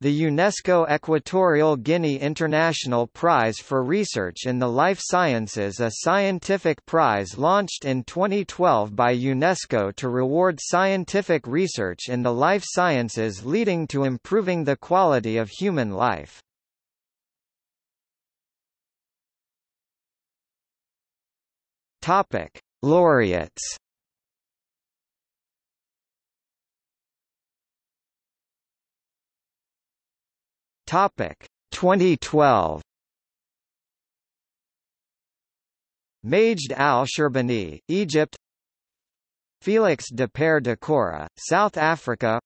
The UNESCO Equatorial Guinea International Prize for Research in the Life Sciences a scientific prize launched in 2012 by UNESCO to reward scientific research in the life sciences leading to improving the quality of human life. Laureates. Topic 2012. Majd al-Sherbiny, Egypt. Felix Dapare Dakora, South Africa.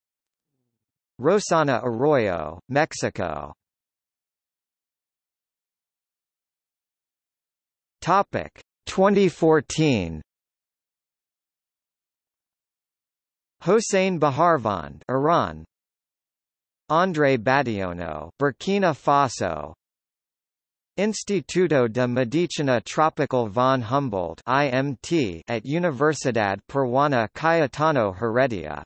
Rossana Arroyo, Mexico. Topic 2014. Hossein Baharvand, Iran. André Bationo, Burkina Faso. Instituto de Medicina Tropical von Humboldt IMT at Universidad Peruana Cayetano Heredia.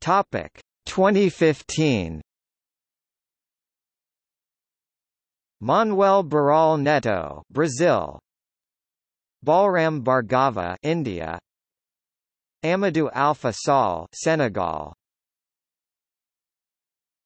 Topic 2015. Manoel Barral Netto, Brazil. Balram Bhargava, India. Amadou Alpha Sall, Senegal.